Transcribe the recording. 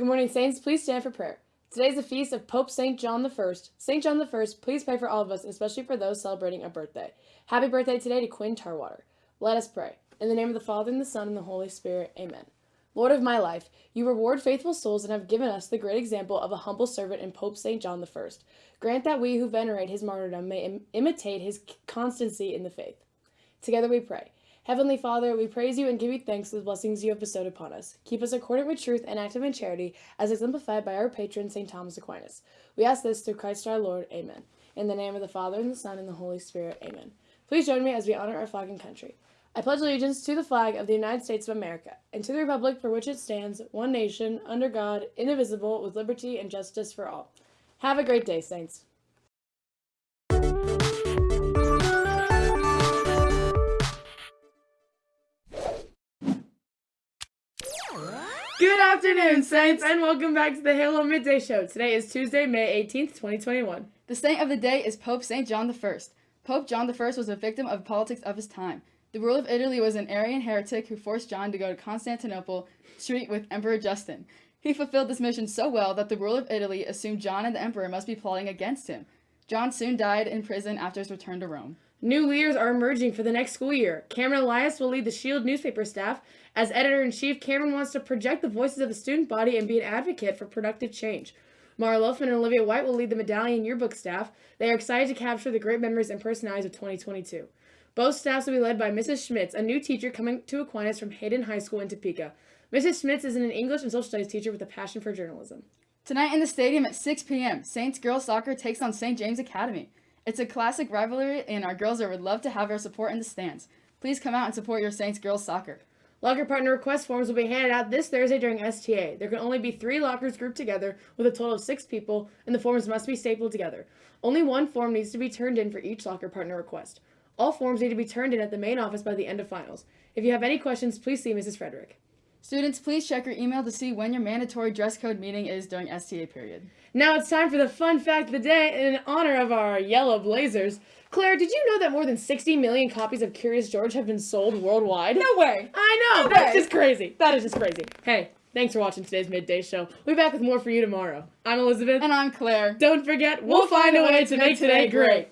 Good morning, Saints. Please stand for prayer. Today is the feast of Pope St. John I. St. John I, please pray for all of us, especially for those celebrating a birthday. Happy birthday today to Quinn Tarwater. Let us pray. In the name of the Father, and the Son, and the Holy Spirit. Amen. Lord of my life, you reward faithful souls and have given us the great example of a humble servant in Pope St. John I. Grant that we who venerate his martyrdom may Im imitate his constancy in the faith. Together we pray. Heavenly Father, we praise you and give you thanks for the blessings you have bestowed upon us. Keep us accordant with truth and active in charity, as exemplified by our patron, St. Thomas Aquinas. We ask this through Christ our Lord. Amen. In the name of the Father, and the Son, and the Holy Spirit. Amen. Please join me as we honor our flag and country. I pledge allegiance to the flag of the United States of America, and to the republic for which it stands, one nation, under God, indivisible, with liberty and justice for all. Have a great day, Saints. Good afternoon, Saints, and welcome back to the Halo Midday Show. Today is Tuesday, May 18th, 2021. The saint of the day is Pope St. John I. Pope John I was a victim of politics of his time. The ruler of Italy was an Arian heretic who forced John to go to Constantinople to treat with Emperor Justin. He fulfilled this mission so well that the ruler of Italy assumed John and the emperor must be plotting against him. John soon died in prison after his return to Rome. New leaders are emerging for the next school year. Cameron Elias will lead the Shield newspaper staff. As editor in chief, Cameron wants to project the voices of the student body and be an advocate for productive change. Mara Loafman and Olivia White will lead the medallion yearbook staff. They are excited to capture the great memories and personalities of 2022. Both staffs will be led by Mrs. Schmitz, a new teacher coming to Aquinas from Hayden High School in Topeka. Mrs. Schmitz is an English and social studies teacher with a passion for journalism. Tonight in the stadium at 6 p.m., Saints girls soccer takes on St. James Academy. It's a classic rivalry, and our girls would love to have your support in the stands. Please come out and support your Saints girls soccer. Locker partner request forms will be handed out this Thursday during STA. There can only be three lockers grouped together with a total of six people, and the forms must be stapled together. Only one form needs to be turned in for each locker partner request. All forms need to be turned in at the main office by the end of finals. If you have any questions, please see Mrs. Frederick. Students, please check your email to see when your mandatory dress code meeting is during STA period. Now it's time for the fun fact of the day in honor of our yellow blazers. Claire, did you know that more than 60 million copies of Curious George have been sold worldwide? No way! I know! No that's way. just crazy. That is just crazy. Hey, thanks for watching today's midday show. We'll be back with more for you tomorrow. I'm Elizabeth. And I'm Claire. Don't forget, we'll, find a way to make today great.